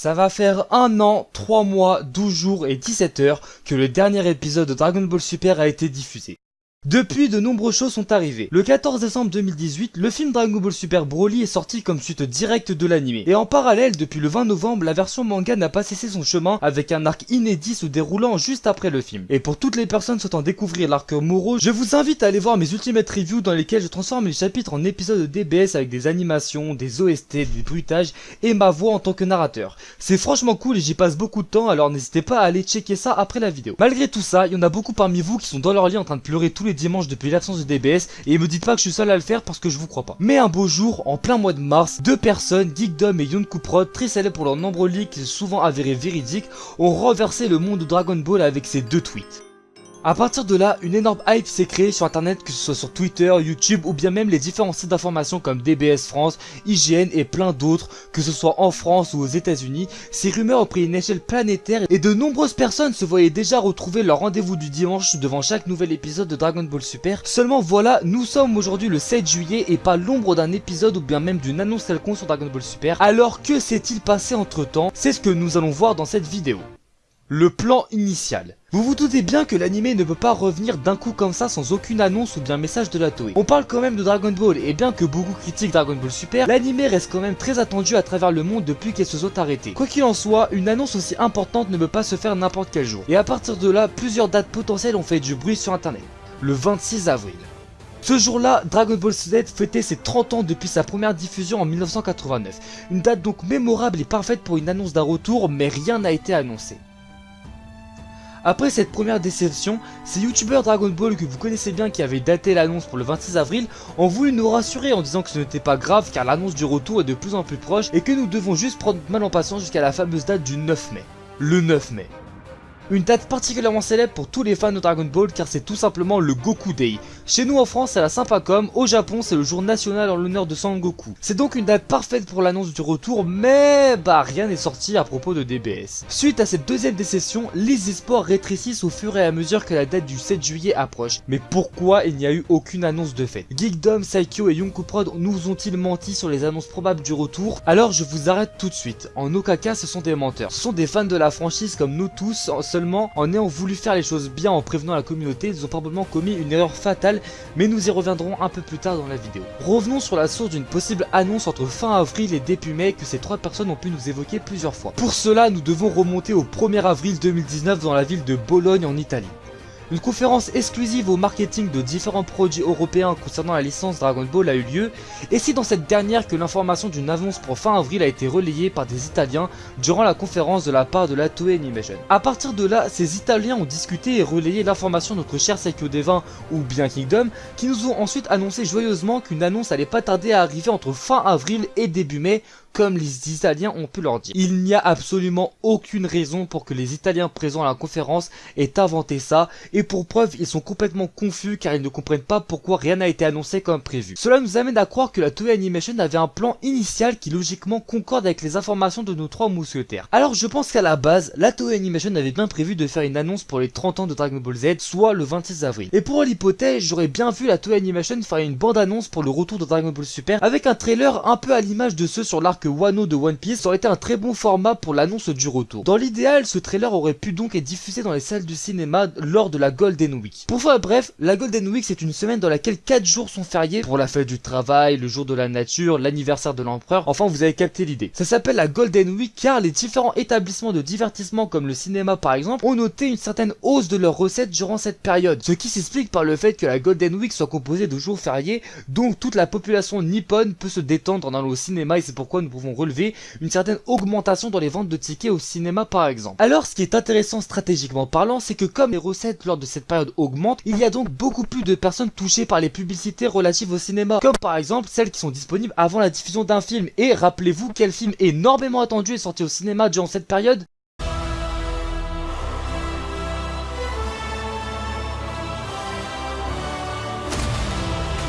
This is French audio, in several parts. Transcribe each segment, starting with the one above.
Ça va faire un an, 3 mois, 12 jours et 17 heures que le dernier épisode de Dragon Ball Super a été diffusé. Depuis, de nombreuses choses sont arrivées. Le 14 décembre 2018, le film Dragon Ball Super Broly est sorti comme suite directe de l'anime. Et en parallèle, depuis le 20 novembre, la version manga n'a pas cessé son chemin avec un arc inédit se déroulant juste après le film. Et pour toutes les personnes souhaitant découvrir l'arc Moro, je vous invite à aller voir mes ultimate reviews dans lesquels je transforme les chapitres en épisodes de DBS avec des animations, des OST, des bruitages et ma voix en tant que narrateur. C'est franchement cool et j'y passe beaucoup de temps alors n'hésitez pas à aller checker ça après la vidéo. Malgré tout ça, il y en a beaucoup parmi vous qui sont dans leur lit en train de pleurer tous les dimanche depuis l'absence de DBS et me dites pas que je suis seul à le faire parce que je vous crois pas. Mais un beau jour, en plein mois de mars, deux personnes, Geekdom et Prod, très célèbres pour leurs nombreux leaks souvent avérés véridiques, ont renversé le monde de Dragon Ball avec ces deux tweets. A partir de là, une énorme hype s'est créée sur internet que ce soit sur Twitter, YouTube ou bien même les différents sites d'information comme DBS France, IGN et plein d'autres, que ce soit en France ou aux états unis Ces rumeurs ont pris une échelle planétaire et de nombreuses personnes se voyaient déjà retrouver leur rendez-vous du dimanche devant chaque nouvel épisode de Dragon Ball Super. Seulement voilà, nous sommes aujourd'hui le 7 juillet et pas l'ombre d'un épisode ou bien même d'une annonce quelconque sur Dragon Ball Super. Alors que s'est-il passé entre temps C'est ce que nous allons voir dans cette vidéo. Le plan initial. Vous vous doutez bien que l'anime ne peut pas revenir d'un coup comme ça sans aucune annonce ou bien message de la Toei. On parle quand même de Dragon Ball et bien que beaucoup critiquent Dragon Ball Super, l'anime reste quand même très attendu à travers le monde depuis qu'elle se soit arrêtée. Quoi qu'il en soit, une annonce aussi importante ne peut pas se faire n'importe quel jour. Et à partir de là, plusieurs dates potentielles ont fait du bruit sur internet. Le 26 avril. Ce jour-là, Dragon Ball Z fêtait ses 30 ans depuis sa première diffusion en 1989. Une date donc mémorable et parfaite pour une annonce d'un retour, mais rien n'a été annoncé. Après cette première déception, ces youtubeurs Dragon Ball que vous connaissez bien qui avaient daté l'annonce pour le 26 avril ont voulu nous rassurer en disant que ce n'était pas grave car l'annonce du retour est de plus en plus proche et que nous devons juste prendre mal en patience jusqu'à la fameuse date du 9 mai. Le 9 mai. Une date particulièrement célèbre pour tous les fans de Dragon Ball car c'est tout simplement le Goku Day. Chez nous en France c'est la Sympacom, au Japon c'est le jour national en l'honneur de Sangoku. C'est donc une date parfaite pour l'annonce du retour mais bah rien n'est sorti à propos de DBS. Suite à cette deuxième décession, les espoirs rétrécissent au fur et à mesure que la date du 7 juillet approche. Mais pourquoi il n'y a eu aucune annonce de fête Geekdom, Saikyo et Yonkou Prod nous ont-ils menti sur les annonces probables du retour? Alors je vous arrête tout de suite. En aucun cas ce sont des menteurs. Ce sont des fans de la franchise comme nous tous, en ayant voulu faire les choses bien en prévenant la communauté, ils ont probablement commis une erreur fatale, mais nous y reviendrons un peu plus tard dans la vidéo. Revenons sur la source d'une possible annonce entre fin avril et début mai que ces trois personnes ont pu nous évoquer plusieurs fois. Pour cela, nous devons remonter au 1er avril 2019 dans la ville de Bologne en Italie. Une conférence exclusive au marketing de différents produits européens concernant la licence Dragon Ball a eu lieu, et c'est dans cette dernière que l'information d'une annonce pour fin avril a été relayée par des Italiens durant la conférence de la part de la Toei Animation. A partir de là, ces Italiens ont discuté et relayé l'information de notre cher Seikyo Devin ou bien Kingdom, qui nous ont ensuite annoncé joyeusement qu'une annonce allait pas tarder à arriver entre fin avril et début mai, comme les Italiens ont pu leur dire. Il n'y a absolument aucune raison pour que les Italiens présents à la conférence aient inventé ça, et pour preuve, ils sont complètement confus car ils ne comprennent pas pourquoi rien n'a été annoncé comme prévu. Cela nous amène à croire que la Toei Animation avait un plan initial qui logiquement concorde avec les informations de nos trois mousquetaires. Alors je pense qu'à la base, la Toei Animation avait bien prévu de faire une annonce pour les 30 ans de Dragon Ball Z, soit le 26 avril. Et pour l'hypothèse, j'aurais bien vu la Toei Animation faire une bande-annonce pour le retour de Dragon Ball Super, avec un trailer un peu à l'image de ceux sur l'arc Wano de One Piece, aurait été un très bon format pour l'annonce du retour. Dans l'idéal, ce trailer aurait pu donc être diffusé dans les salles du cinéma lors de la Golden Week. Pour faire bref, la Golden Week c'est une semaine dans laquelle 4 jours sont fériés pour la fête du travail, le jour de la nature, l'anniversaire de l'empereur, enfin vous avez capté l'idée. Ça s'appelle la Golden Week car les différents établissements de divertissement comme le cinéma par exemple ont noté une certaine hausse de leurs recettes durant cette période. Ce qui s'explique par le fait que la Golden Week soit composée de jours fériés, donc toute la population nippone peut se détendre dans le cinéma et c'est pourquoi nous pouvons relever une certaine augmentation dans les ventes de tickets au cinéma par exemple. Alors ce qui est intéressant stratégiquement parlant, c'est que comme les recettes lors de cette période augmentent, il y a donc beaucoup plus de personnes touchées par les publicités relatives au cinéma, comme par exemple celles qui sont disponibles avant la diffusion d'un film. Et rappelez-vous quel film énormément attendu est sorti au cinéma durant cette période?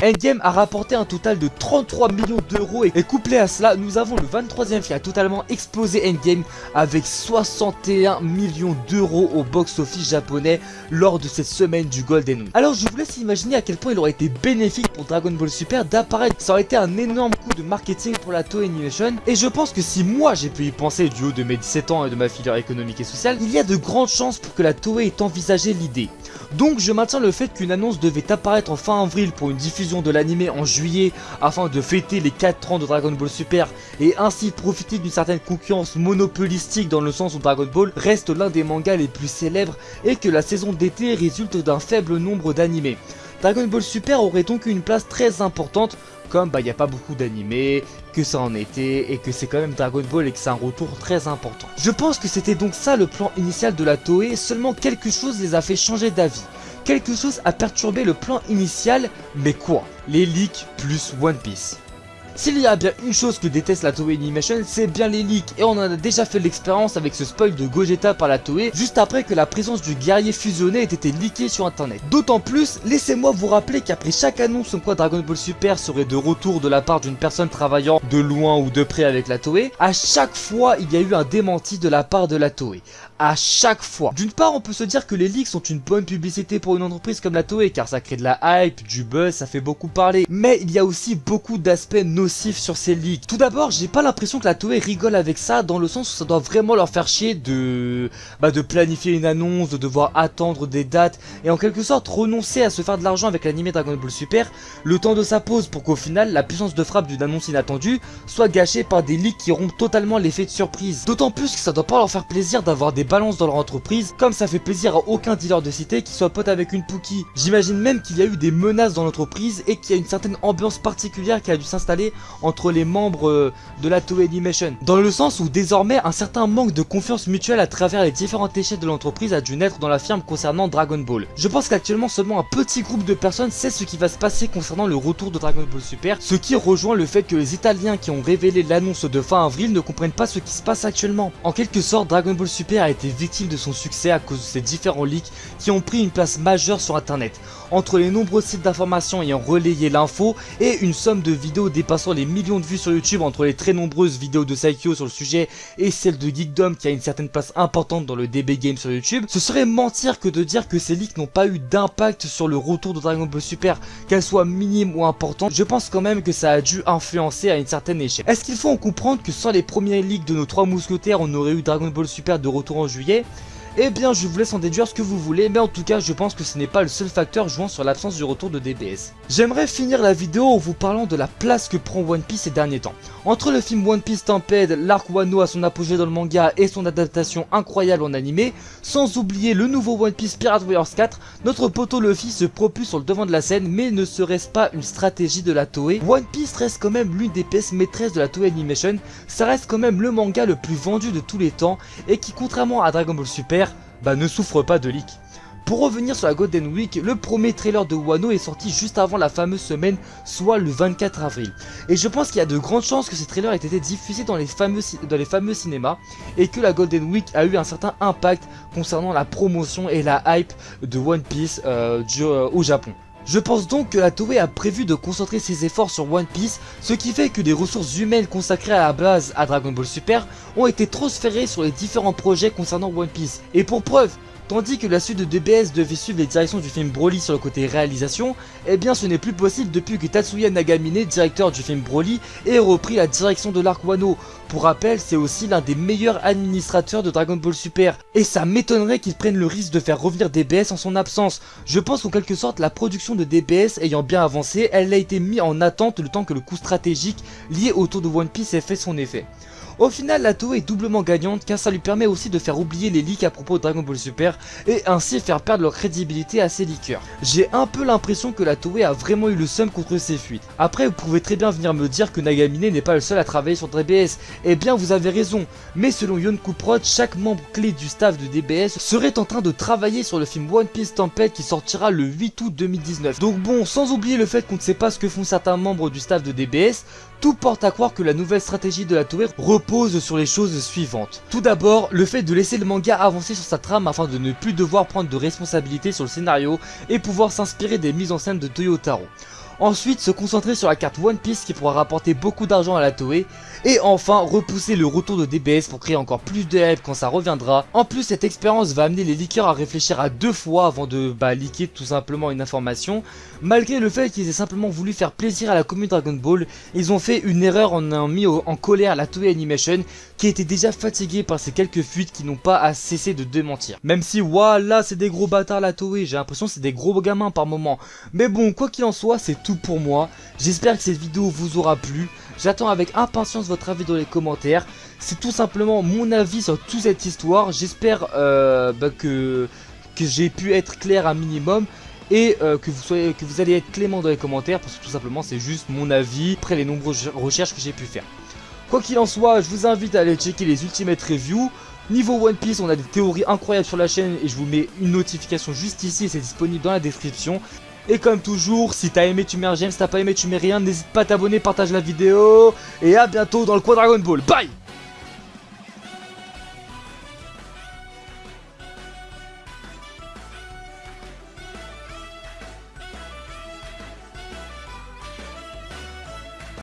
Endgame a rapporté un total de 33 millions d'euros et couplé à cela, nous avons le 23ème qui a totalement explosé Endgame avec 61 millions d'euros au box-office japonais lors de cette semaine du Golden Week. Alors je vous laisse imaginer à quel point il aurait été bénéfique pour Dragon Ball Super d'apparaître. Ça aurait été un énorme coup de marketing pour la Toei Animation et je pense que si moi j'ai pu y penser du haut de mes 17 ans et de ma filière économique et sociale, il y a de grandes chances pour que la Toei ait envisagé l'idée. Donc je maintiens le fait qu'une annonce devait apparaître en fin avril pour une diffusion de l'anime en juillet afin de fêter les 4 ans de Dragon Ball Super et ainsi profiter d'une certaine concurrence monopolistique dans le sens où Dragon Ball reste l'un des mangas les plus célèbres et que la saison d'été résulte d'un faible nombre d'animés. Dragon Ball Super aurait donc une place très importante comme bah il n'y a pas beaucoup d'animés, que ça en était et que c'est quand même Dragon Ball et que c'est un retour très important. Je pense que c'était donc ça le plan initial de la Toei, seulement quelque chose les a fait changer d'avis. Quelque chose a perturbé le plan initial, mais quoi Les leaks plus One Piece. S'il y a bien une chose que déteste la Toei Animation, c'est bien les leaks et on en a déjà fait l'expérience avec ce spoil de Gogeta par la Toei juste après que la présence du guerrier fusionné ait été leaké sur internet. D'autant plus, laissez-moi vous rappeler qu'après chaque annonce en quoi Dragon Ball Super serait de retour de la part d'une personne travaillant de loin ou de près avec la Toei, à chaque fois il y a eu un démenti de la part de la Toei. À chaque fois. D'une part, on peut se dire que les leaks sont une bonne publicité pour une entreprise comme la Toei car ça crée de la hype, du buzz, ça fait beaucoup parler. Mais il y a aussi beaucoup d'aspects nocifs sur ces leaks. Tout d'abord, j'ai pas l'impression que la Toei rigole avec ça dans le sens où ça doit vraiment leur faire chier de bah, de planifier une annonce, de devoir attendre des dates et en quelque sorte renoncer à se faire de l'argent avec l'anime Dragon Ball Super le temps de sa pause pour qu'au final la puissance de frappe d'une annonce inattendue soit gâchée par des leaks qui rompent totalement l'effet de surprise. D'autant plus que ça doit pas leur faire plaisir d'avoir des balances dans leur entreprise comme ça fait plaisir à aucun dealer de cité qui soit pote avec une Pookie. J'imagine même qu'il y a eu des menaces dans l'entreprise et qu'il y a une certaine ambiance particulière qui a dû s'installer entre les membres euh, de la Toei Animation. Dans le sens où désormais un certain manque de confiance mutuelle à travers les différentes échelles de l'entreprise a dû naître dans la firme concernant Dragon Ball. Je pense qu'actuellement seulement un petit groupe de personnes sait ce qui va se passer concernant le retour de Dragon Ball Super, ce qui rejoint le fait que les Italiens qui ont révélé l'annonce de fin avril ne comprennent pas ce qui se passe actuellement. En quelque sorte, Dragon Ball Super a été victime de son succès à cause de ces différents leaks qui ont pris une place majeure sur internet. Entre les nombreux sites d'information ayant relayé l'info et une somme de vidéos dépassant les millions de vues sur YouTube entre les très nombreuses vidéos de Saikyo sur le sujet et celle de Geekdom qui a une certaine place importante dans le DB Game sur YouTube, ce serait mentir que de dire que ces leaks n'ont pas eu d'impact sur le retour de Dragon Ball Super, qu'elle soit minime ou importante, je pense quand même que ça a dû influencer à une certaine échelle. Est-ce qu'il faut en comprendre que sans les premiers leaks de nos trois mousquetaires, on aurait eu Dragon Ball Super de retour en juillet? Eh bien je vous laisse en déduire ce que vous voulez, mais en tout cas je pense que ce n'est pas le seul facteur jouant sur l'absence du retour de DBS. J'aimerais finir la vidéo en vous parlant de la place que prend One Piece ces derniers temps. Entre le film One Piece Stampede, l'arc Wano à son apogée dans le manga et son adaptation incroyable en animé, sans oublier le nouveau One Piece Pirate Warriors 4, notre poteau Luffy se propulse sur le devant de la scène, mais ne serait-ce pas une stratégie de la Toei? One Piece reste quand même l'une des pièces maîtresses de la Toei Animation, ça reste quand même le manga le plus vendu de tous les temps, et qui contrairement à Dragon Ball Super, bah ne souffre pas de leak. Pour revenir sur la Golden Week, le premier trailer de Wano est sorti juste avant la fameuse semaine, soit le 24 avril. Et je pense qu'il y a de grandes chances que ce trailer ait été diffusé dans les, fameux, dans les fameux cinémas et que la Golden Week a eu un certain impact concernant la promotion et la hype de One Piece euh, euh, au Japon. Je pense donc que la Toei a prévu de concentrer ses efforts sur One Piece, ce qui fait que des ressources humaines consacrées à la base à Dragon Ball Super ont été transférées sur les différents projets concernant One Piece. Et pour preuve, Tandis que la suite de DBS devait suivre les directions du film Broly sur le côté réalisation, eh bien ce n'est plus possible depuis que Tatsuya Nagamine, directeur du film Broly, ait repris la direction de l'arc Wano. Pour rappel, c'est aussi l'un des meilleurs administrateurs de Dragon Ball Super, et ça m'étonnerait qu'il prenne le risque de faire revenir DBS en son absence. Je pense qu'en quelque sorte, la production de DBS ayant bien avancé, elle a été mise en attente le temps que le coup stratégique lié autour de One Piece ait fait son effet. Au final, la Toei est doublement gagnante car ça lui permet aussi de faire oublier les leaks à propos de Dragon Ball Super et ainsi faire perdre leur crédibilité à ses leakers. J'ai un peu l'impression que la Toei a vraiment eu le seum contre ces fuites. Après, vous pouvez très bien venir me dire que Nagamine n'est pas le seul à travailler sur DBS. Eh bien, vous avez raison. Mais selon Yonkou Prod, chaque membre clé du staff de DBS serait en train de travailler sur le film One Piece Tempête qui sortira le 8 août 2019. Donc bon, sans oublier le fait qu'on ne sait pas ce que font certains membres du staff de DBS, tout porte à croire que la nouvelle stratégie de la Toei repose sur les choses suivantes. Tout d'abord, le fait de laisser le manga avancer sur sa trame afin de ne plus devoir prendre de responsabilité sur le scénario et pouvoir s'inspirer des mises en scène de Toyotaro. Ensuite, se concentrer sur la carte One Piece qui pourra rapporter beaucoup d'argent à la Toei. Et enfin, repousser le retour de DBS pour créer encore plus de hype quand ça reviendra. En plus, cette expérience va amener les leakers à réfléchir à deux fois avant de bah, leaker tout simplement une information. Malgré le fait qu'ils aient simplement voulu faire plaisir à la commune Dragon Ball, ils ont fait une erreur en ayant mis en colère la Toei Animation qui était déjà fatiguée par ces quelques fuites qui n'ont pas cessé de démentir. Même si, voilà, c'est des gros bâtards la Toei, j'ai l'impression c'est des gros gamins par moment. Mais bon, quoi qu'il en soit, c'est tout pour moi. J'espère que cette vidéo vous aura plu. J'attends avec impatience votre avis dans les commentaires. C'est tout simplement mon avis sur toute cette histoire. J'espère euh, bah, que, j'ai pu être clair un minimum et euh, que, vous soyez, que vous allez être clément dans les commentaires parce que tout simplement c'est juste mon avis après les nombreuses recherches que j'ai pu faire. Quoi qu'il en soit, je vous invite à aller checker les Ultimate Reviews. Niveau One Piece, on a des théories incroyables sur la chaîne et je vous mets une notification juste ici c'est disponible dans la description. Et comme toujours, si t'as aimé tu mets un j'aime, si t'as pas aimé tu mets rien, n'hésite pas à t'abonner, partage la vidéo. Et à bientôt dans le Dragon Ball. Bye